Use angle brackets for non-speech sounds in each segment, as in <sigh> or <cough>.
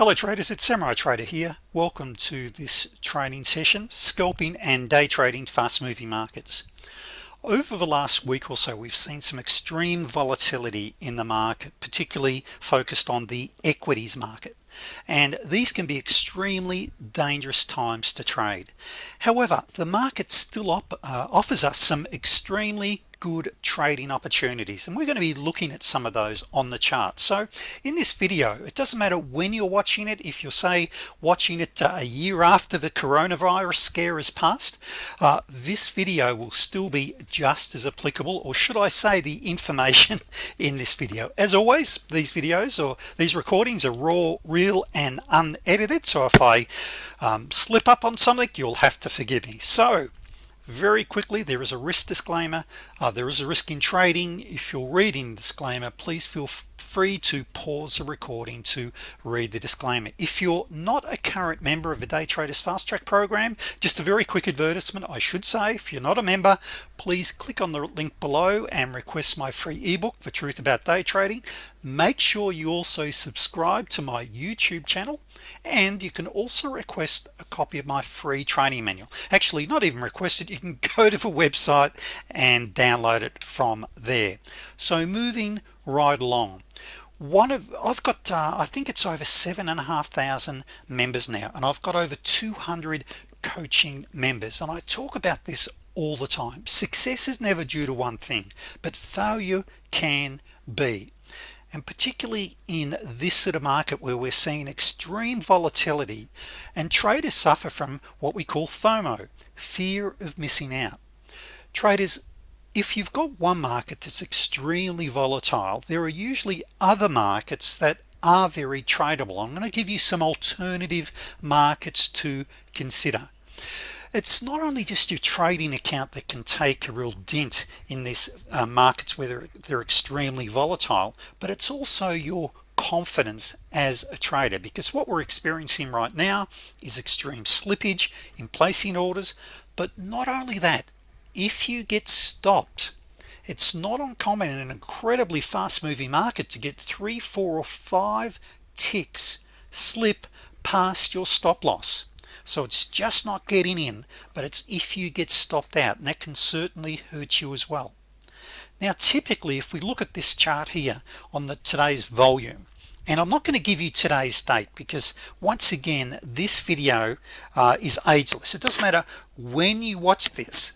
hello traders. It's samurai trader here. Welcome to this training session scalping and day trading fast moving markets. Over the last week or so we've seen some extreme volatility in the market particularly focused on the equities market. And these can be extremely dangerous times to trade. However the market still uh, offers us some extremely good trading opportunities and we're going to be looking at some of those on the chart. So in this video it doesn't matter when you're watching it if you're say watching it uh, a year after the coronavirus scare is passed uh, this video will still be just as applicable or should I say the information <laughs> in this video. As always these videos or these recordings are raw real and unedited so if I um, slip up on something you'll have to forgive me. So very quickly. There is a risk disclaimer. Uh, there is a risk in trading. If you're reading disclaimer please feel free to pause the recording to read the disclaimer. If you're not a current member of the day traders fast track program just a very quick advertisement I should say if you're not a member please click on the link below and request my free ebook the truth about day trading. Make sure you also subscribe to my YouTube channel and you can also request a copy of my free training manual. Actually not even requested you can <laughs> go to the website and download it from there. So moving right along one of I've got uh, I think it's over seven and a half thousand members now and I've got over 200 coaching members and I talk about this all the time. Success is never due to one thing but failure can be and particularly in this sort of market where we're seeing extreme volatility and traders suffer from what we call FOMO fear of missing out. Traders if you've got one market that's extremely volatile there are usually other markets that are very tradable. I'm going to give you some alternative markets to consider. It's not only just your trading account that can take a real dent in these uh, markets where they're, they're extremely volatile but it's also your confidence as a trader because what we're experiencing right now is extreme slippage in placing orders. But not only that if you get stopped it's not uncommon in an incredibly fast-moving market to get three four or five ticks slip past your stop-loss so it's just not getting in but it's if you get stopped out and that can certainly hurt you as well. Now typically if we look at this chart here on the today's volume and I'm not going to give you today's date because once again this video uh, is ageless. It doesn't matter when you watch this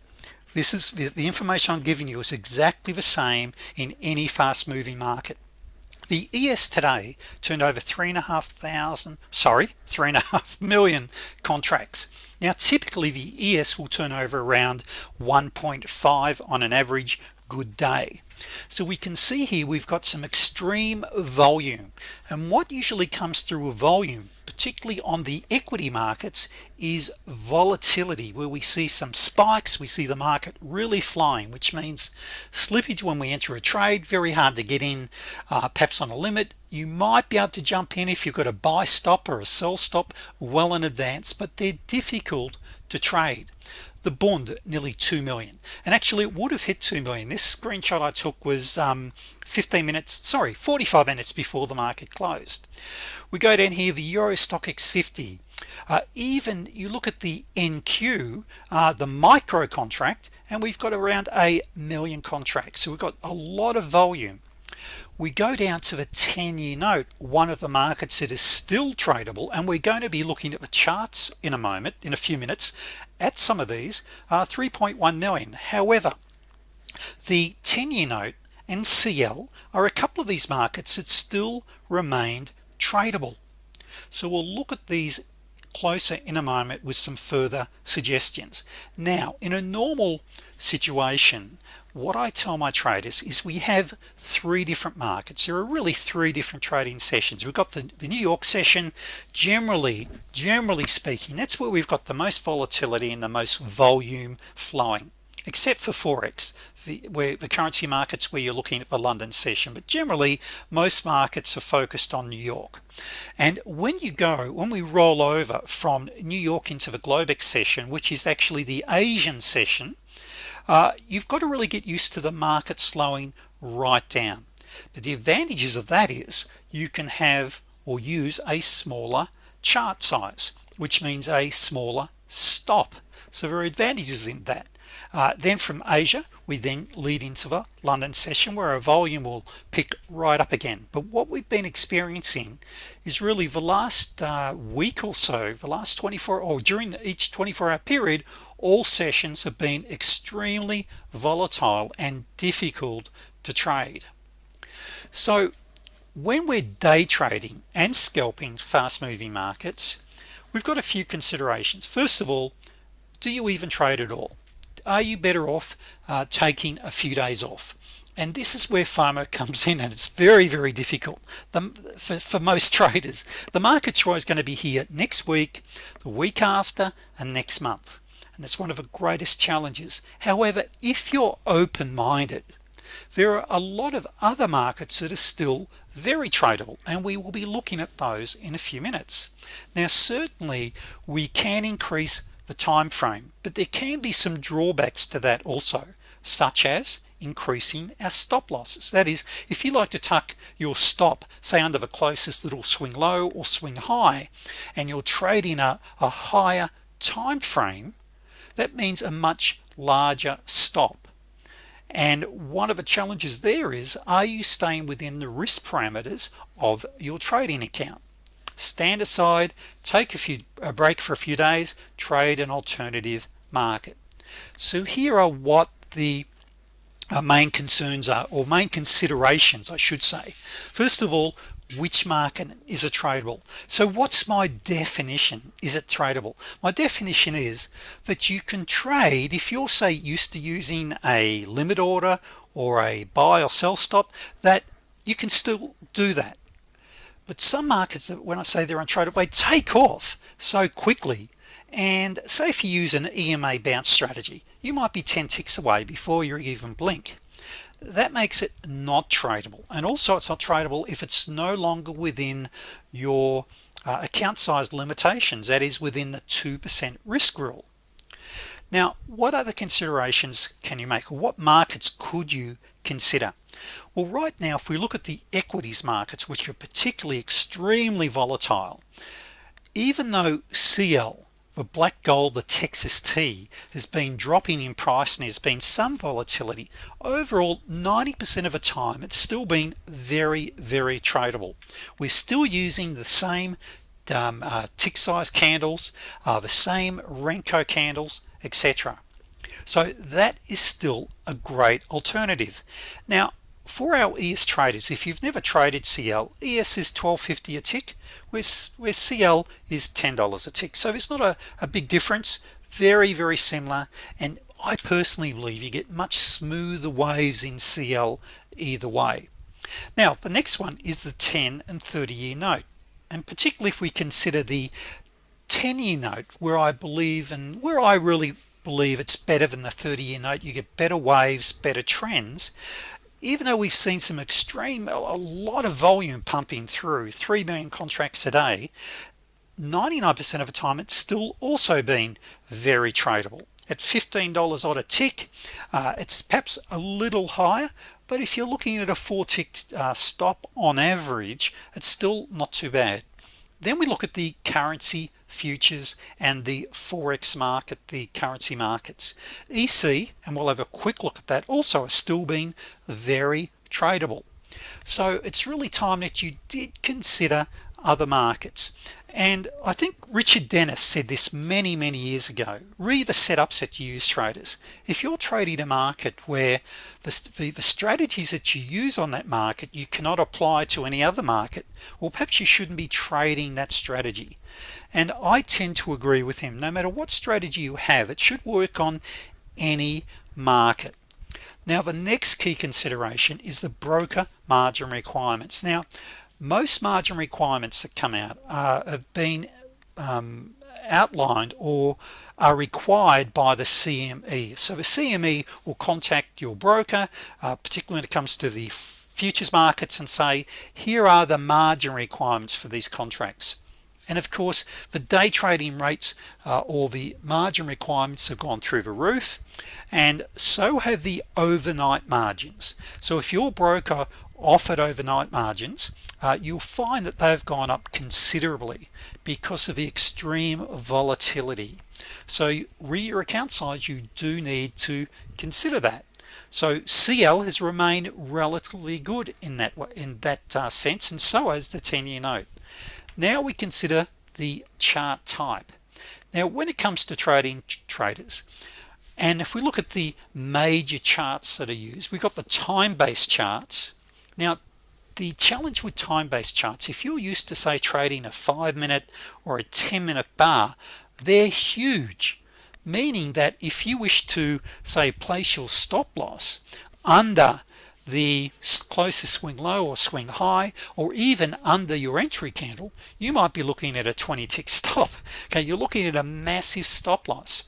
this is the information I'm giving you is exactly the same in any fast-moving market. The ES today turned over three and a half thousand sorry three and a half <laughs> million contracts. Now typically the ES will turn over around 1.5 on an average good day. So we can see here we've got some extreme volume. And what usually comes through a volume particularly on the equity markets is volatility where we see some spikes we see the market really flying which means slippage when we enter a trade very hard to get in uh, perhaps on a limit. You might be able to jump in if you've got a buy stop or a sell stop well in advance but they're difficult to trade the bond nearly 2 million. And actually it would have hit 2 million. This screenshot I took was um, 15 minutes sorry 45 minutes before the market closed. We go down here the Euro Stoxx 50 uh, even you look at the NQ uh, the micro contract and we've got around a million contracts. So we've got a lot of volume we go down to the 10-year note one of the markets that is still tradable and we're going to be looking at the charts in a moment in a few minutes. At some of these are 3.1 million. However the 10-year note and CL are a couple of these markets that still remained tradable. So we'll look at these closer in a moment with some further suggestions. Now in a normal situation what I tell my traders is we have three different markets. There are really three different trading sessions. We've got the, the New York session generally generally speaking that's where we've got the most volatility and the most volume flowing except for Forex where the currency markets where you're looking at the London session but generally most markets are focused on New York. And when you go when we roll over from New York into the Globex session which is actually the Asian session uh, you've got to really get used to the market slowing right down. But the advantages of that is you can have or use a smaller chart size which means a smaller stop. So there are advantages in that uh, then from Asia we then lead into the London session where our volume will pick right up again. But what we've been experiencing is really the last uh, week or so the last 24 or during each 24-hour period all sessions have been extremely volatile and difficult to trade. So when we're day trading and scalping fast-moving markets we've got a few considerations. First of all do you even trade at all are you better off uh, taking a few days off? And this is where FOMO <laughs> comes in and it's very very difficult. The, for, for most <laughs> traders the market's always going to be here next week the week after and next month. And that's one of the greatest challenges. However if you're open-minded there are a lot of other markets that are still very tradable and we will be looking at those in a few minutes. Now certainly we can increase the time frame. But there can be some drawbacks to that also such as increasing our stop losses. That is if you like to tuck your stop say under the closest little swing low or swing high and you're trading a, a higher time frame that means a much larger stop. And one of the challenges there is are you staying within the risk parameters of your trading account stand aside take a few a break for a few days trade an alternative market. So here are what the uh, main concerns are or main considerations I should say. First of all which market is a tradable? So what's my definition? Is it tradable? My definition is that you can trade if you're say used to using a limit order or a buy or sell stop that you can still do that but some markets that when I say they're untradeable they take off so quickly. And say if you use an EMA bounce strategy you might be 10 ticks away before you even blink. That makes it not tradable. And also it's not tradable if it's no longer within your uh, account size limitations that is within the 2% risk rule. Now what other considerations can you make? What markets could you consider well right now if we look at the equities markets which are particularly extremely volatile even though CL the black gold the Texas T has been dropping in price and there's been some volatility overall 90% of the time it's still been very very tradable. We're still using the same um, uh, tick size candles uh, the same Renko candles etc so that is still a great alternative. Now for our ES traders if you've never traded CL ES is 1250 a tick where, where CL is $10 a tick. So it's not a, a big difference. Very very similar. And I personally believe you get much smoother waves in CL either way. Now the next one is the 10 and 30 year note. And particularly if we consider the 10-year note where I believe and where I really believe it's better than the 30-year note you get better waves better trends even though we've seen some extreme a lot of volume pumping through 3 million contracts a day 99% of the time it's still also been very tradable. At $15 odd a tick uh, it's perhaps a little higher but if you're looking at a four tick uh, stop on average it's still not too bad. Then we look at the currency futures and the forex market the currency markets. EC and we'll have a quick look at that also are still being very tradable. So it's really time that you did consider other markets and I think Richard Dennis said this many many years ago. Read the setups that you use traders. If you're trading a market where the, the, the, strategies that you use on that market you cannot apply to any other market well perhaps you shouldn't be trading that strategy. And I tend to agree with him. No matter what strategy you have it should work on any market. Now the next key consideration is the broker margin requirements. Now most margin requirements that come out uh, have been um, outlined or are required by the CME so the CME will contact your broker uh, particularly when it comes to the futures markets and say here are the margin requirements for these contracts. And of course the day trading rates uh, or the margin requirements have gone through the roof and so have the overnight margins. So if your broker offered overnight margins uh, you'll find that they've gone up considerably because of the extreme volatility. So re your account size you do need to consider that. So CL has remained relatively good in that in that uh, sense and so has the 10-year note. Now we consider the chart type. Now when it comes to trading traders and if we look at the major charts that are used we've got the time-based charts. Now the challenge with time-based charts if you're used to say trading a five minute or a 10 minute bar they're huge. Meaning that if you wish to say place your stop loss under the closest swing low or swing high or even under your entry candle you might be looking at a 20 tick <laughs> stop okay? You're looking at a massive stop loss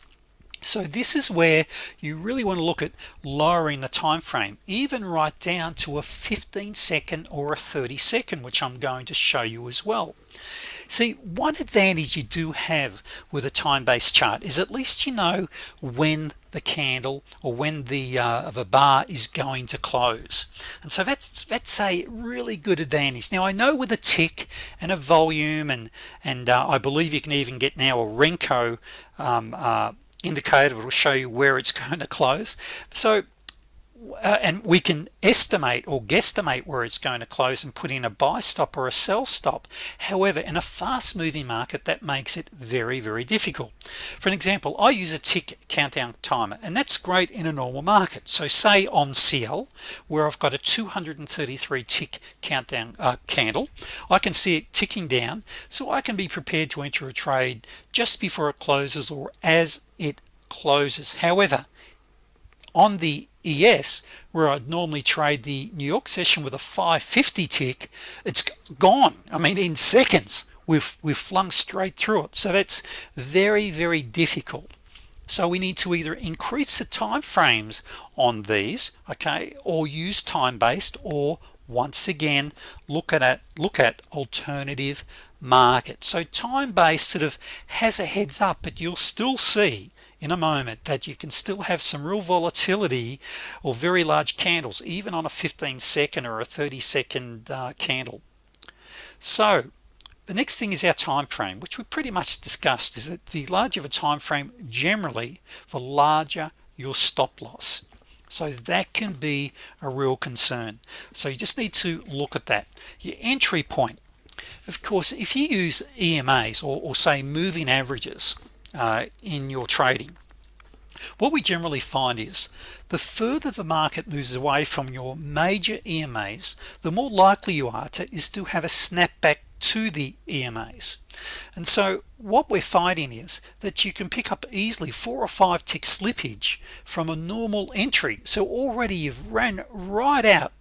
so this is where you really want to look at lowering the time frame even right down to a 15 second or a 30 second which I'm going to show you as well. See one advantage you do have with a time-based chart is at least you know when the candle or when the uh, of a bar is going to close. And so that's that's a really good advantage. Now I know with a tick and a volume and and uh, I believe you can even get now a Renko um, uh, indicator will show you where it's <laughs> going to close. So uh, and we can estimate or guesstimate where it's going to close and put in a buy stop or a sell stop. However in a fast-moving market that makes it very very difficult. For an example I use a tick countdown timer and that's great in a normal market. So say on CL where I've got a 233 tick countdown uh, candle I can see it ticking down so I can be prepared to enter a trade just before it closes or as closes. However on the ES where I'd normally trade the New York session with a 550 tick it's gone. I mean in seconds we've we've flung straight through it. So that's very very difficult. So we need to either increase the time frames on these okay or use time-based or once again look at it look at alternative market. So time-based sort of has a heads up but you'll still see in a moment that you can still have some real volatility or very large candles even on a 15 second or a 30 second uh, candle. So the next thing is our time frame which we pretty much discussed is that the larger a time frame generally the larger your stop loss. So that can be a real concern. So you just need to look at that. Your entry point. Of course if you use EMAs or, or say moving averages uh, in your trading. What we generally find is the further the market moves away from your major EMAs the more likely you are to is to have a snapback to the EMAs and so what we're finding is that you can pick up easily four or five tick slippage from a normal entry. So already you've ran right out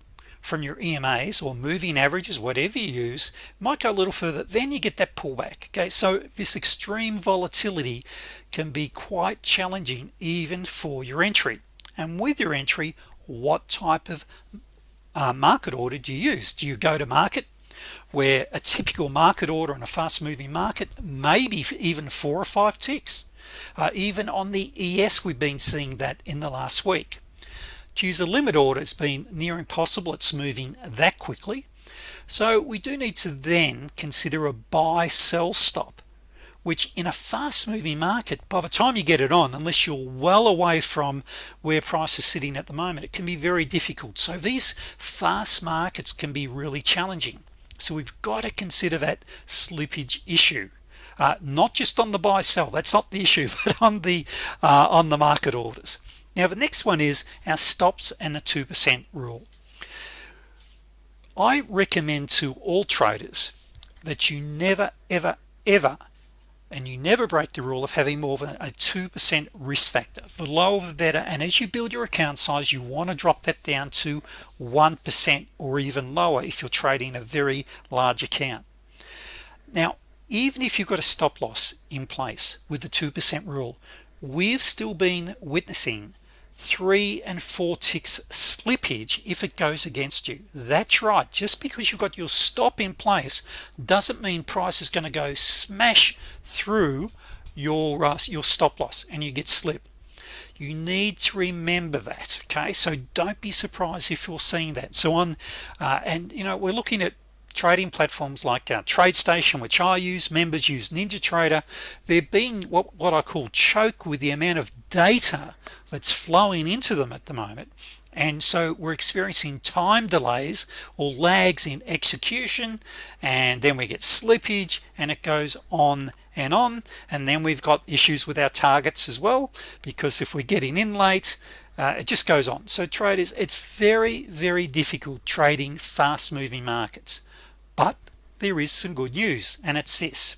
from your EMAs or moving averages whatever you use might go a little further. Then you get that pullback okay? So this extreme volatility can be quite challenging even for your entry. And with your entry what type of uh, market order do you use? Do you go to market where a typical market order in a fast-moving market maybe even four or five ticks? Uh, even on the ES we've been seeing that in the last week to use a limit order it's been near impossible it's moving that quickly. So we do need to then consider a buy sell stop which in a fast-moving market by the time you get it on unless you're well away from where price is sitting at the moment it can be very difficult. So these fast markets can be really challenging. So we've got to consider that slippage issue. Uh, not just on the buy sell that's not the issue <laughs> but on the uh, on the market orders now the next one is our stops and the 2% rule. I recommend to all traders that you never ever ever and you never break the rule of having more than a 2% risk factor. The lower the better and as you build your account size you want to drop that down to 1% or even lower if you're trading a very large account. Now even if you've got a stop-loss in place with the 2% rule we've still been witnessing three and four ticks slippage if it goes against you. That's right. Just because you've got your stop in place doesn't mean price is going to go smash through your uh, your stop-loss and you get slip. You need to remember that okay? So don't be surprised if you're seeing that. So on uh, and you know we're looking at trading platforms like uh, TradeStation which I use members use NinjaTrader they're being what, what I call choke with the amount of data that's flowing into them at the moment. And so we're experiencing time delays or lags in execution and then we get slippage and it goes on and on. And then we've got issues with our targets as well because if we're getting in late uh, it just goes on. So traders it's very very difficult trading fast-moving markets there is some good news and it's this.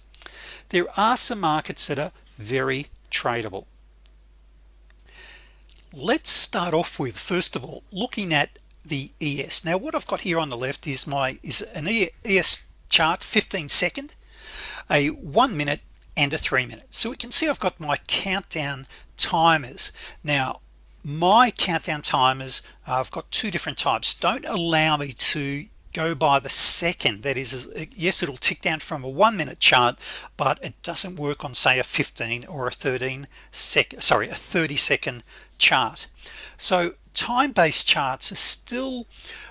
There are some markets that are very tradable. Let's start off with first of all looking at the ES now what I've got here on the left is my is an ES chart 15 second a one minute and a three minute. So we can see I've got my countdown timers. Now my countdown timers uh, I've got two different types. Don't allow me to go by the second. That is yes it'll tick down from a one minute chart but it doesn't work on say a 15 or a 13 second sorry a 30 second chart. So time-based charts are still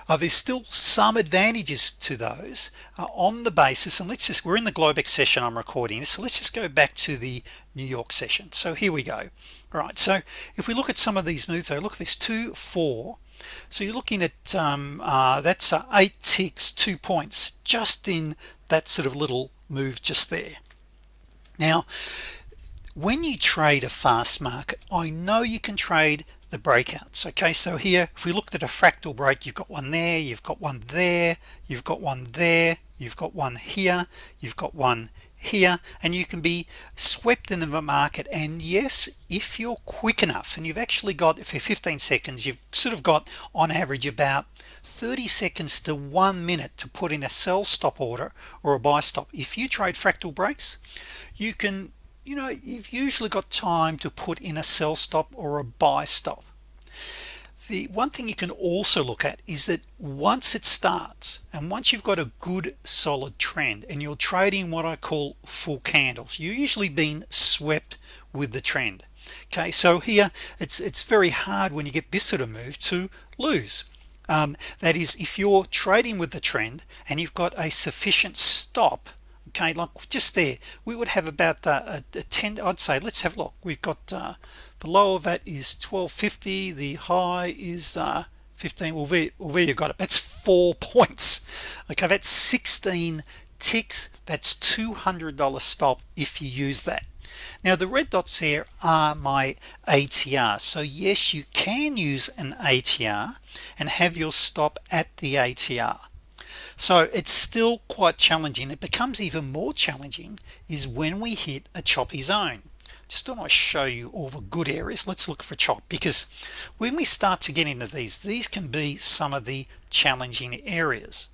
uh, there's still some advantages to those uh, on the basis and let's just we're in the Globex session I'm recording so let's just go back to the New York session. So here we go all right so if we look at some of these moves though look at this two four. So you're looking at um, uh, that's uh, eight ticks two points just in that sort of little move just there. Now when you trade a fast market I know you can trade the breakouts okay? So here if we looked at a fractal break you've got one there you've got one there you've got one there you've got one here you've got one here and you can be swept into the market. And yes if you're quick enough and you've actually got for 15 seconds you've sort of got on average about 30 seconds to one minute to put in a sell stop order or a buy stop. If you trade fractal breaks you can you know you've usually got time to put in a sell stop or a buy stop the one thing you can also look at is that once it starts and once you've got a good solid trend and you're trading what I call full candles you're usually being swept with the trend. Okay so here it's it's very hard when you get this sort of move to lose. Um, that is if you're trading with the trend and you've got a sufficient stop okay like just there we would have about uh, a, a 10 I'd say let's have a look. We've got uh, the low of that is 1250 the high is uh, 15 well there, well there you got it. That's four <laughs> points. Okay that's 16 ticks. That's $200 stop if you use that. Now the red dots here are my ATR so yes you can use an ATR and have your stop at the ATR so it's still quite challenging. It becomes even more challenging is when we hit a choppy zone. Just want to show you all the good areas. Let's look for chop because when we start to get into these these can be some of the challenging areas.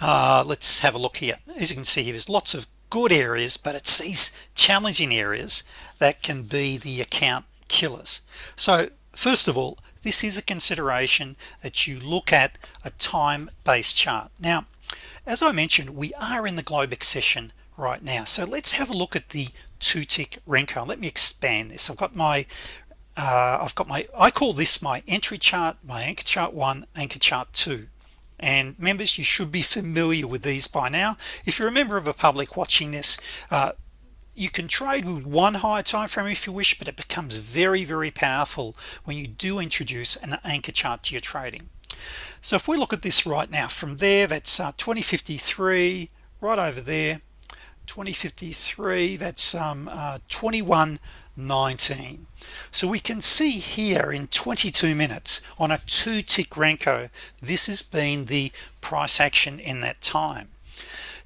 Uh, let's have a look here. As you can see here there's lots of good areas but it's these challenging areas that can be the account killers. So first of all this is a consideration that you look at a time-based chart. Now as I mentioned we are in the Globex session right now. So let's have a look at the two tick Renko let me expand this. I've got my uh, I've got my I call this my entry chart my anchor chart one anchor chart two. And members you should be familiar with these by now. If you're a member of a public watching this uh, you can trade with one higher time frame if you wish but it becomes very very powerful when you do introduce an anchor chart to your trading. So if we look at this right now from there that's uh, 2053 right over there 2053 that's um, uh, 2119 so we can see here in 22 minutes on a two tick Renko this has been the price action in that time.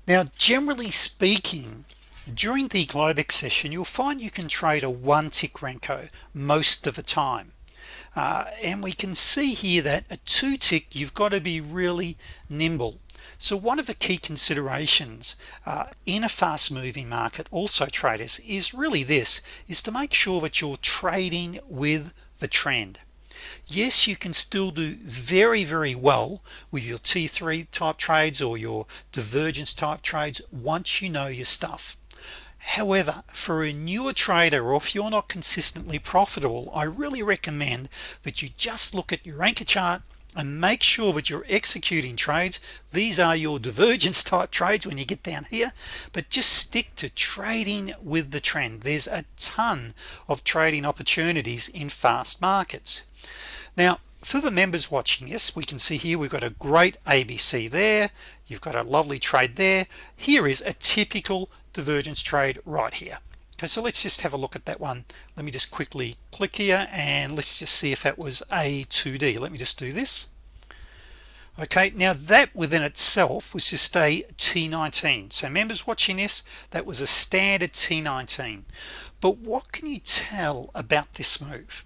Now generally speaking during the Globex session you'll find you can trade a one tick Renko most of the time. Uh, and we can see here that a two tick you've got to be really nimble. So one of the key considerations uh, in a fast-moving market also traders is really this is to make sure that you're trading with the trend. Yes you can still do very very well with your t3 type trades or your divergence type trades once you know your stuff however for a newer trader or if you're not consistently profitable I really recommend that you just look at your anchor chart and make sure that you're executing trades. These are your divergence <laughs> type trades when you get down here but just stick to trading with the trend. There's a ton of trading opportunities in fast markets. Now for the members watching this we can see here we've got a great ABC there. You've got a lovely trade there. Here is a typical divergence trade right here. Okay so let's just have a look at that one. Let me just quickly click here and let's just see if that was a 2d let me just do this. Okay now that within itself was just a t19 so members watching this that was a standard t19 but what can you tell about this move?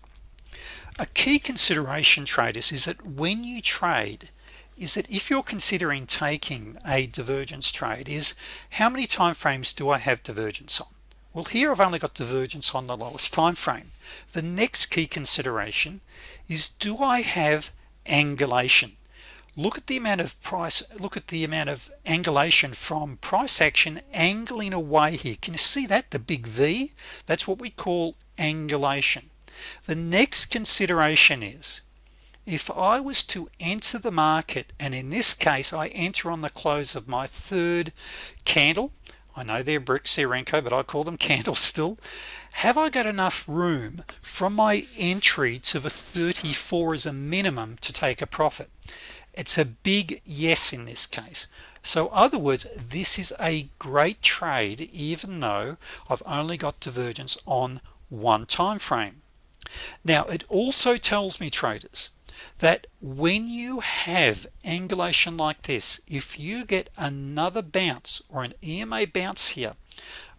A key consideration traders is that when you trade is that if you're considering taking a divergence trade is how many time frames do I have divergence on? Well here I've only got divergence on the lowest time frame the next key consideration is do I have angulation? Look at the amount of price look at the amount of angulation from price action angling away here. Can you see that? The big V? That's what we call angulation. The next consideration is if I was to enter the market and in this case I enter on the close of my third candle I know they're bricks they're Renko but I call them <laughs> candles still have I got enough room from my entry to the 34 as a minimum to take a profit? It's a big yes in this case. So other words this is a great trade even though I've only got divergence on one time frame now it also tells me traders that when you have angulation like this if you get another bounce or an EMA bounce here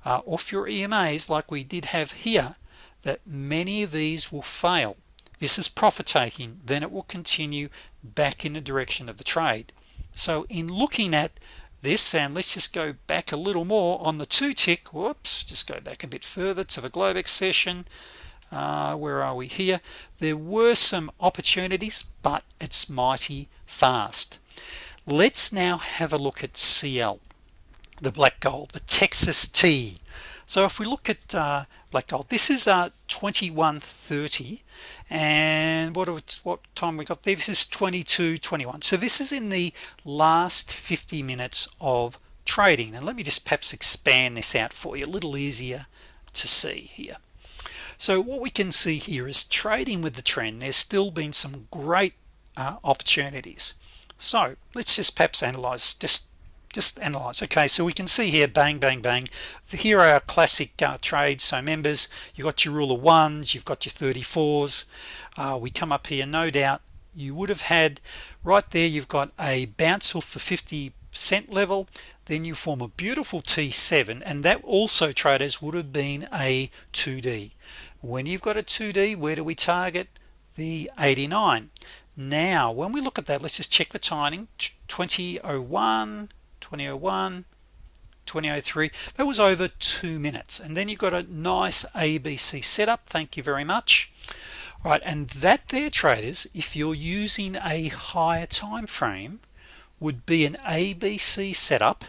uh, off your EMAs like we did have here that many of these will fail. This is profit taking then it will continue back in the direction of the trade. So in looking at this and let's just go back a little more on the two tick whoops just go back a bit further to the Globex session uh, where are we? Here. There were some opportunities but it's mighty fast. Let's now have a look at CL the black gold the Texas T. So if we look at uh, black gold this is uh 2130 and what what time we got there? This is 2221 so this is in the last 50 minutes of trading. And let me just perhaps expand this out for you a little easier to see here so what we can see here is trading with the trend there's still been some great uh, opportunities. So let's just perhaps analyze just just analyze. Okay so we can see here bang bang bang. Here are our classic uh, trades. So members you got your rule of ones you've got your 34s uh, we come up here no doubt you would have had right there you've got a bounce off for 50 cent level then you form a beautiful t7 and that also traders would have been a 2d when you've got a 2d where do we target? The 89 now when we look at that let's just check the timing. 2001 2001 2003 that was over two minutes. And then you've got a nice ABC setup. Thank you very much. Right and that there traders if you're using a higher time frame would be an ABC setup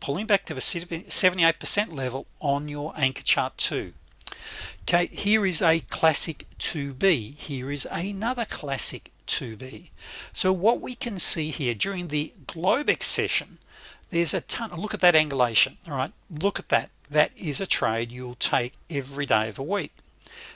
pulling back to the 78% level on your anchor chart 2 okay here is a classic 2b here is another classic 2b so what we can see here during the Globex session there's a ton look at that angulation all right? Look at that. That is a trade you'll take every day of a week.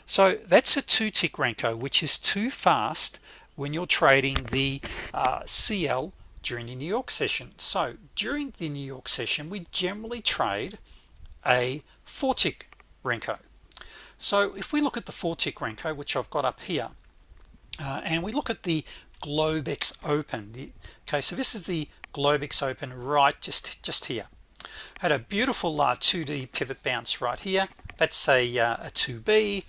So that's a two tick Renko which is too fast when you're trading the uh, CL during the New York session. So during the New York session we generally trade a four tick Renko. So if we look at the four tick Renko which I've got up here uh, and we look at the Globex open the, okay so this is the Globex open right just just here. Had a beautiful uh, 2d pivot bounce right here. That's a, uh, a 2b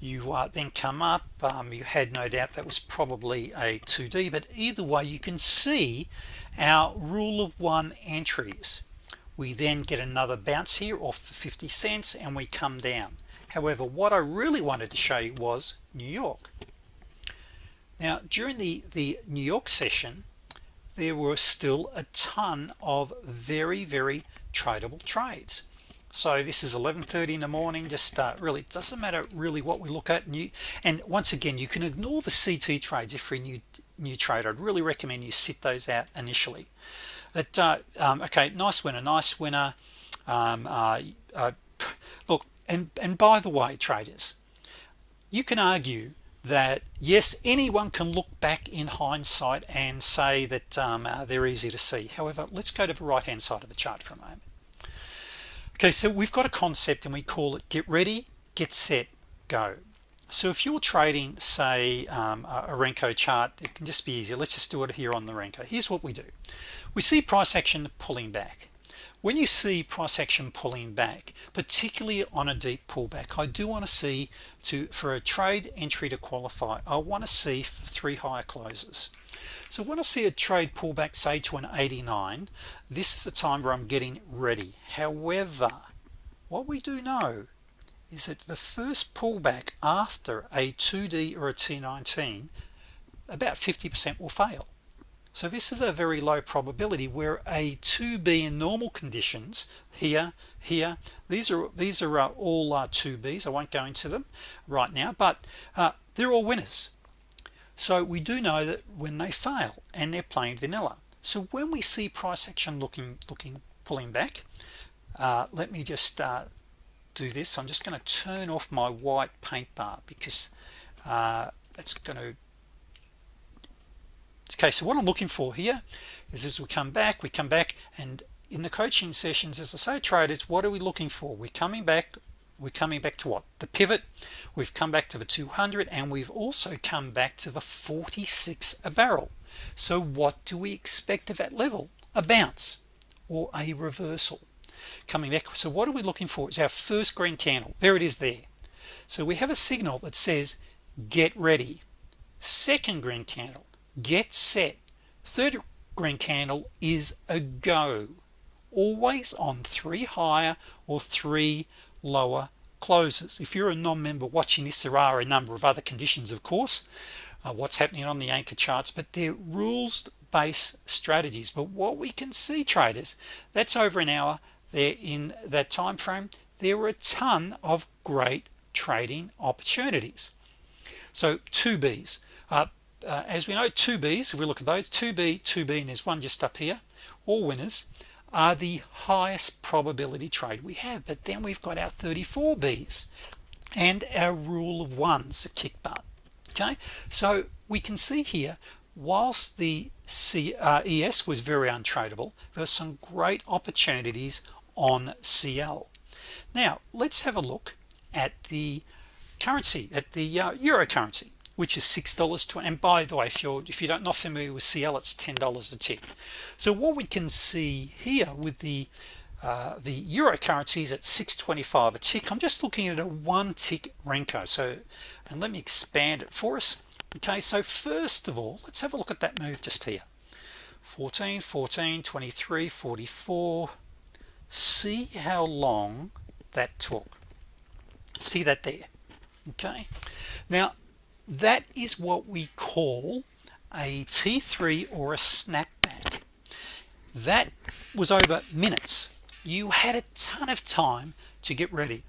you uh, then come up. Um, you had no doubt that was probably a 2d but either way you can see our rule of one entries. We then get another bounce here off the 50 cents and we come down. However what I really wanted to show you was New York. Now during the the New York session there were still a ton of very very tradable trades so this is 11:30 in the morning just uh, really doesn't matter really what we look at and you and once again you can ignore the CT trades if you're new new trader. I'd really recommend you sit those out initially. But uh, um, okay nice winner nice winner. Um, uh, uh, look and and by the way traders you can argue that yes anyone can look back in hindsight and say that um, uh, they're easy to see. However let's go to the right hand side of the chart for a moment okay so we've got a concept and we call it get ready get set go. So if you're trading say um, a Renko chart it can just be easier. Let's just do it here on the Renko. Here's what we do. We see price action pulling back. When you see price action pulling back particularly on a deep pullback I do want to see to for a trade entry to qualify I want to see three higher closes so when I see a trade pullback say to an 89 this is the time where I'm getting ready. However what we do know is that the first pullback after a 2d or a t19 about 50% will fail. So this is a very low probability where a 2b in normal conditions here here these are these are uh, all uh, 2b's I won't go into them right now but uh, they're all winners so we do know that when they fail and they're plain vanilla. So when we see price action looking looking pulling back uh, let me just uh, do this. I'm just going to turn off my white paint bar because uh, it's going to okay so what I'm looking for here is as we come back we come back and in the coaching sessions as I say traders what are we looking for? We're coming back we're coming back to what? The pivot. We've come back to the 200 and we've also come back to the 46 a barrel. So what do we expect of that level? A bounce or a reversal? Coming back so what are we looking for? It's our first green candle. There it is there. So we have a signal that says get ready. Second green candle get set. Third green candle is a go. Always on three higher or three lower closes. If you're a non-member watching this there are a number of other conditions of course uh, what's happening on the anchor charts but they're rules based strategies. But what we can see traders that's over an hour. There in that time frame there were a ton of great trading opportunities. So two B's. Uh, uh, as we know two B's if we look at those 2b 2b and there's one just up here all winners are the highest probability trade we have. But then we've got our 34 B's and our rule of ones the kick butt. Okay? So we can see here whilst the C, uh, was very untradeable there are some great opportunities on CL now let's have a look at the currency at the uh, euro currency which is six dollars to and by the way if you're if you don't not familiar with CL it's ten dollars a tick so what we can see here with the uh, the euro currencies at 625 a tick. I'm just looking at a one tick Renko. So and let me expand it for us. Okay so first of all let's have a look at that move just here. 14 14 23 44 see how long that took. See that there? Okay. Now that is what we call a t3 or a snapback. That was over minutes. You had a ton of time to get ready.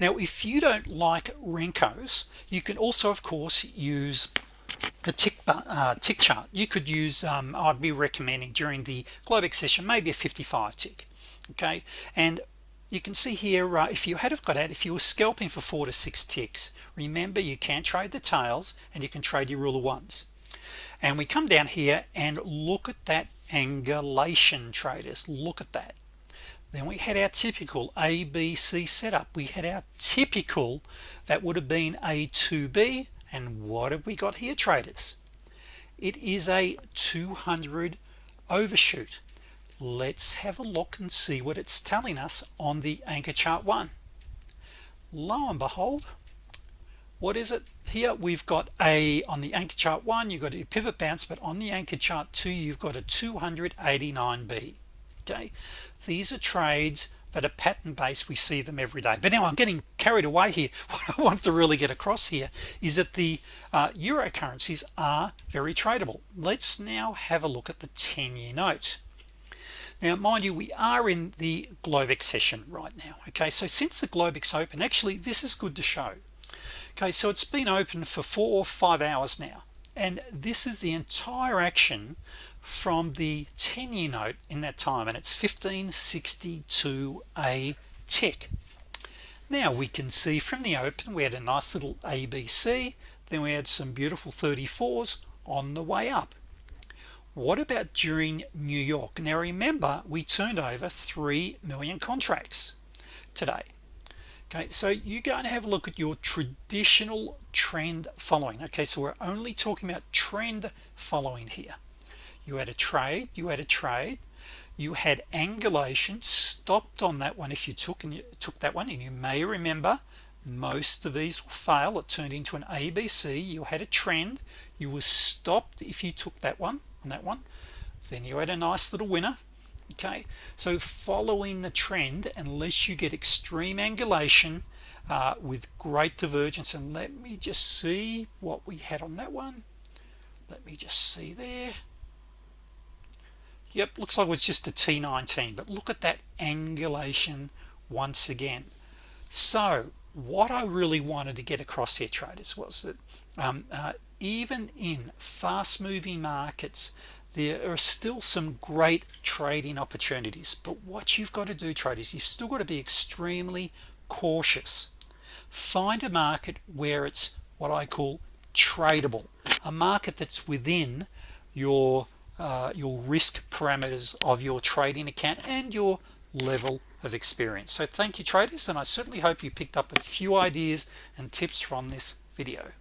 Now if you don't like Renkos you can also of course use the tick uh, tick chart. You could use um, I'd be recommending during the Globex session maybe a 55 tick okay? And you can see here if you had have got out if you were scalping for four to six ticks remember you can't trade the tails and you can trade your rule of ones. And we come down here and look at that angulation traders. Look at that. Then we had our typical ABC setup. We had our typical that would have been a 2b and what have we got here traders? It is a 200 overshoot let's have a look and see what it's telling us on the anchor chart one. Lo and behold what is it here? We've got a on the anchor chart one you've got a pivot bounce but on the anchor chart two you've got a 289b okay? These are trades that are pattern based. We see them every day. But now I'm getting carried away here. <laughs> What I want to really get across here is that the uh, euro currencies are very tradable. Let's now have a look at the 10-year note now mind you we are in the Globex session right now okay? So since the Globex open actually this is good to show. Okay so it's been open for four or five hours now and this is the entire action from the 10-year note in that time and it's 1562 a tick now we can see from the open we had a nice little ABC then we had some beautiful 34s on the way up what about during New York? Now remember we turned over 3 million contracts today. Okay so you go and have a look at your traditional trend following. Okay so we're only talking about trend following here. You had a trade you had a trade. You had angulation stopped on that one if you took and you took that one. And you may remember most of these will fail. It turned into an ABC you had a trend. You were stopped if you took that one on that one. Then you had a nice little winner okay? So following the trend unless you get extreme angulation uh, with great divergence and let me just see what we had on that one. Let me just see there. Yep looks like it's just a t19 but look at that angulation once again. So what I really wanted to get across here traders was that um, uh, even in fast-moving markets there are still some great trading opportunities. But what you've got to do traders you've still got to be extremely cautious. Find a market where it's what I call tradable a market that's within your uh, your risk parameters of your trading account and your level of experience. So thank you traders and I certainly hope you picked up a few ideas and tips from this video